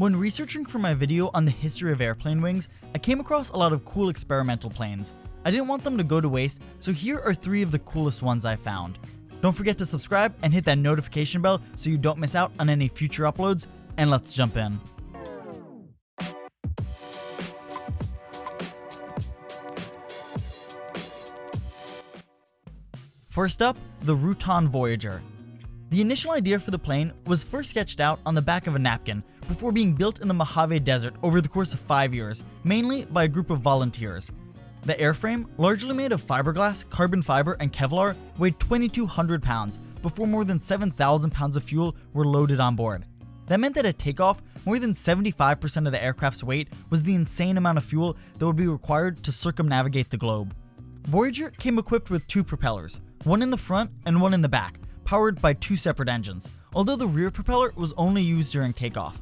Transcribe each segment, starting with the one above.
When researching for my video on the history of airplane wings, I came across a lot of cool experimental planes. I didn't want them to go to waste, so here are three of the coolest ones I found. Don't forget to subscribe and hit that notification bell so you don't miss out on any future uploads, and let's jump in. First up, the Rutan Voyager. The initial idea for the plane was first sketched out on the back of a napkin before being built in the Mojave Desert over the course of five years, mainly by a group of volunteers. The airframe, largely made of fiberglass, carbon fiber, and Kevlar, weighed 2,200 pounds before more than 7,000 pounds of fuel were loaded on board. That meant that at takeoff, more than 75% of the aircraft's weight was the insane amount of fuel that would be required to circumnavigate the globe. Voyager came equipped with two propellers, one in the front and one in the back, powered by two separate engines, although the rear propeller was only used during takeoff.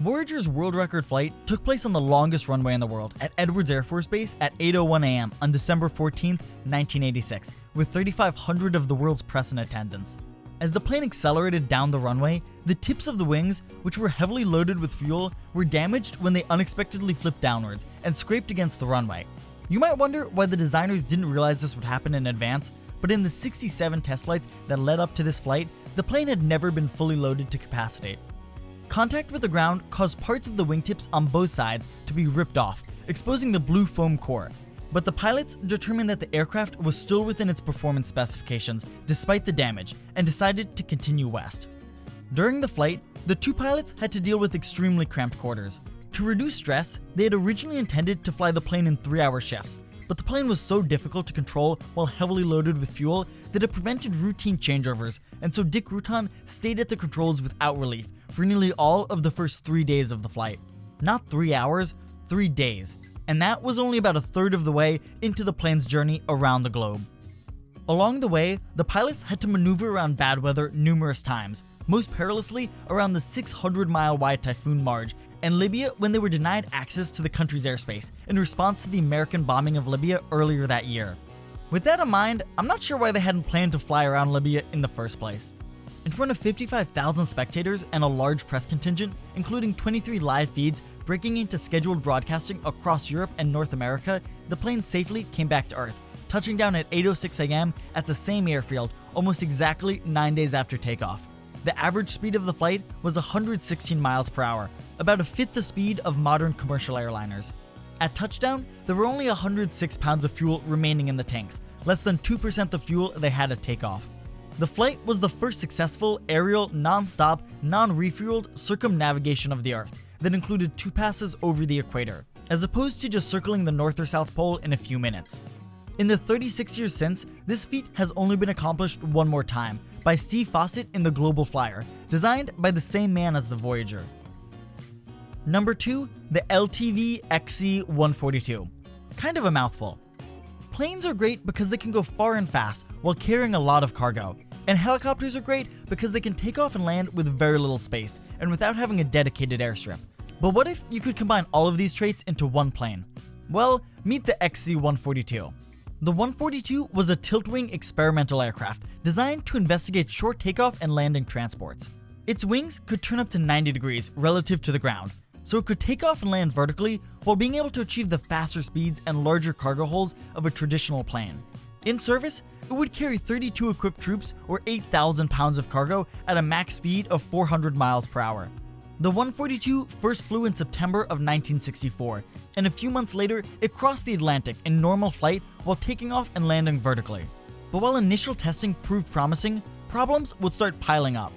Voyager's world record flight took place on the longest runway in the world at Edwards Air Force Base at 8.01 am on December 14, 1986, with 3,500 of the world's press in attendance. As the plane accelerated down the runway, the tips of the wings, which were heavily loaded with fuel, were damaged when they unexpectedly flipped downwards and scraped against the runway. You might wonder why the designers didn't realize this would happen in advance, but in the 67 test flights that led up to this flight, the plane had never been fully loaded to capacity. Contact with the ground caused parts of the wingtips on both sides to be ripped off, exposing the blue foam core. But the pilots determined that the aircraft was still within its performance specifications despite the damage and decided to continue west. During the flight, the two pilots had to deal with extremely cramped quarters. To reduce stress, they had originally intended to fly the plane in 3-hour shifts, but the plane was so difficult to control while heavily loaded with fuel that it prevented routine changeovers, and so Dick Rutan stayed at the controls without relief for nearly all of the first three days of the flight. Not three hours, three days. And that was only about a third of the way into the plane's journey around the globe. Along the way, the pilots had to maneuver around bad weather numerous times, most perilously around the 600 mile wide Typhoon Marge and Libya when they were denied access to the country's airspace in response to the American bombing of Libya earlier that year. With that in mind, I'm not sure why they hadn't planned to fly around Libya in the first place. In front of 55,000 spectators and a large press contingent, including 23 live feeds breaking into scheduled broadcasting across Europe and North America, the plane safely came back to Earth, touching down at 8.06 am at the same airfield almost exactly 9 days after takeoff. The average speed of the flight was 116 miles per hour, about a fifth the speed of modern commercial airliners. At touchdown, there were only 106 pounds of fuel remaining in the tanks, less than 2% the fuel they had at takeoff. The flight was the first successful aerial, non-stop, non-refueled circumnavigation of the Earth that included two passes over the equator, as opposed to just circling the North or South Pole in a few minutes. In the 36 years since, this feat has only been accomplished one more time, by Steve Fossett in the Global Flyer, designed by the same man as the Voyager. Number 2, the LTV XC-142. Kind of a mouthful. Planes are great because they can go far and fast while carrying a lot of cargo, and helicopters are great because they can take off and land with very little space and without having a dedicated airstrip. But what if you could combine all of these traits into one plane? Well, meet the XC-142. The 142 was a tilt-wing experimental aircraft designed to investigate short takeoff and landing transports. Its wings could turn up to 90 degrees relative to the ground, so it could take off and land vertically while being able to achieve the faster speeds and larger cargo holds of a traditional plane. In service, it would carry 32 equipped troops or 8,000 pounds of cargo at a max speed of 400 miles per hour. The 142 first flew in September of 1964, and a few months later, it crossed the Atlantic in normal flight while taking off and landing vertically. But while initial testing proved promising, problems would start piling up.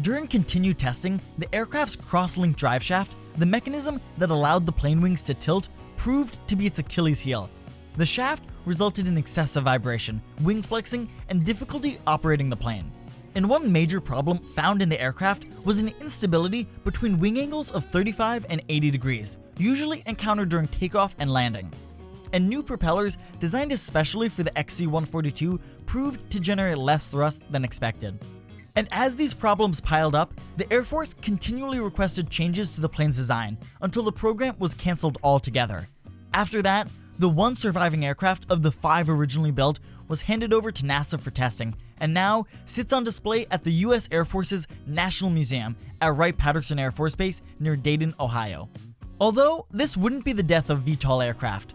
During continued testing, the aircraft's cross-link driveshaft, the mechanism that allowed the plane wings to tilt, proved to be its Achilles heel. The shaft resulted in excessive vibration, wing flexing, and difficulty operating the plane. And one major problem found in the aircraft was an instability between wing angles of 35 and 80 degrees, usually encountered during takeoff and landing. And new propellers designed especially for the XC-142 proved to generate less thrust than expected. And as these problems piled up, the Air Force continually requested changes to the plane's design until the program was cancelled altogether. After that, the one surviving aircraft of the five originally built was handed over to NASA for testing, and now sits on display at the US Air Force's National Museum at Wright-Patterson Air Force Base near Dayton, Ohio. Although this wouldn't be the death of VTOL aircraft.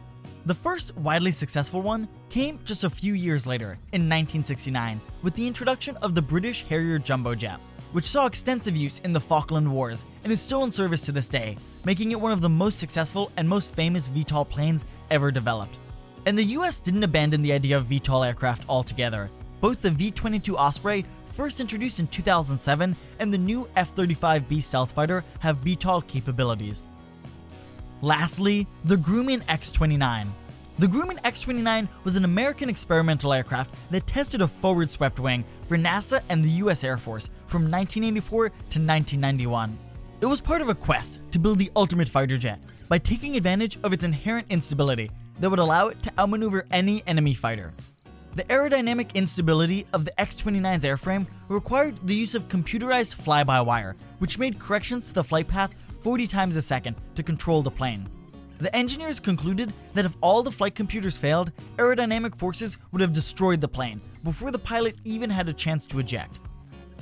The first widely successful one came just a few years later, in 1969, with the introduction of the British Harrier jump jet, which saw extensive use in the Falkland Wars and is still in service to this day, making it one of the most successful and most famous VTOL planes ever developed. And the US didn't abandon the idea of VTOL aircraft altogether. Both the V-22 Osprey, first introduced in 2007, and the new F-35B stealth fighter have VTOL capabilities. Lastly, the Grumman X-29. The Grumman X-29 was an American experimental aircraft that tested a forward swept wing for NASA and the US Air Force from 1984 to 1991. It was part of a quest to build the ultimate fighter jet by taking advantage of its inherent instability that would allow it to outmaneuver any enemy fighter. The aerodynamic instability of the X-29's airframe required the use of computerized fly-by-wire, which made corrections to the flight path 40 times a second to control the plane. The engineers concluded that if all the flight computers failed, aerodynamic forces would have destroyed the plane before the pilot even had a chance to eject.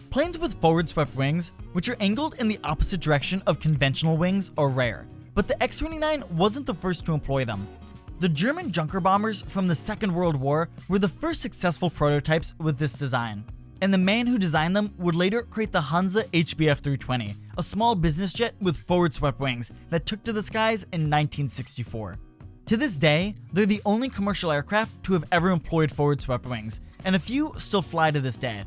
Planes with forward swept wings, which are angled in the opposite direction of conventional wings, are rare, but the X-29 wasn't the first to employ them. The German Junker bombers from the Second World War were the first successful prototypes with this design and the man who designed them would later create the Hansa HBF 320, a small business jet with forward swept wings that took to the skies in 1964. To this day, they're the only commercial aircraft to have ever employed forward swept wings, and a few still fly to this day.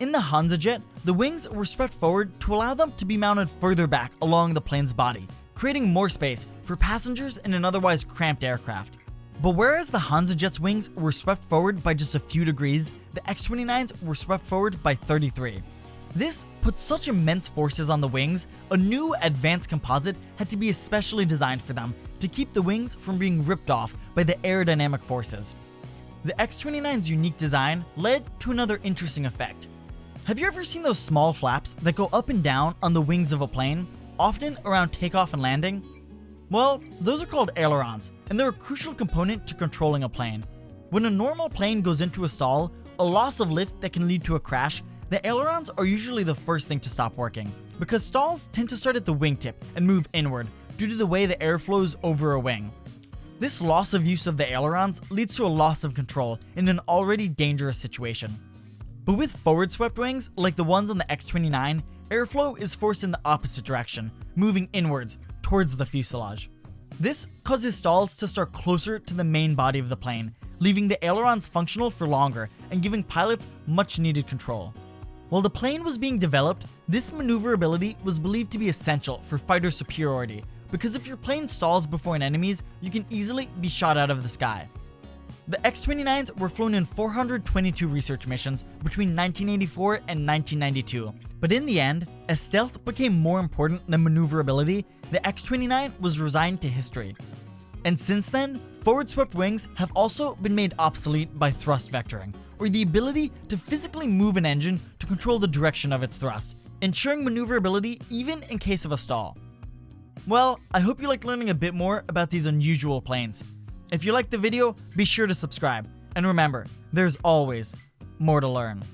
In the Hansa jet, the wings were swept forward to allow them to be mounted further back along the plane's body, creating more space for passengers in an otherwise cramped aircraft. But whereas the Hansa jet's wings were swept forward by just a few degrees, the X-29s were swept forward by 33. This put such immense forces on the wings, a new advanced composite had to be especially designed for them to keep the wings from being ripped off by the aerodynamic forces. The X-29's unique design led to another interesting effect. Have you ever seen those small flaps that go up and down on the wings of a plane, often around takeoff and landing? Well, those are called ailerons, and they're a crucial component to controlling a plane. When a normal plane goes into a stall, a loss of lift that can lead to a crash, the ailerons are usually the first thing to stop working, because stalls tend to start at the wingtip and move inward due to the way the air flows over a wing. This loss of use of the ailerons leads to a loss of control in an already dangerous situation. But with forward swept wings, like the ones on the X-29, airflow is forced in the opposite direction, moving inwards, towards the fuselage. This causes stalls to start closer to the main body of the plane, leaving the ailerons functional for longer and giving pilots much needed control. While the plane was being developed, this maneuverability was believed to be essential for fighter superiority, because if your plane stalls before an enemy's, you can easily be shot out of the sky. The X-29s were flown in 422 research missions between 1984 and 1992, but in the end, as stealth became more important than maneuverability, the X-29 was resigned to history. And since then, forward swept wings have also been made obsolete by thrust vectoring, or the ability to physically move an engine to control the direction of its thrust, ensuring maneuverability even in case of a stall. Well, I hope you liked learning a bit more about these unusual planes. If you liked the video, be sure to subscribe. And remember, there's always more to learn.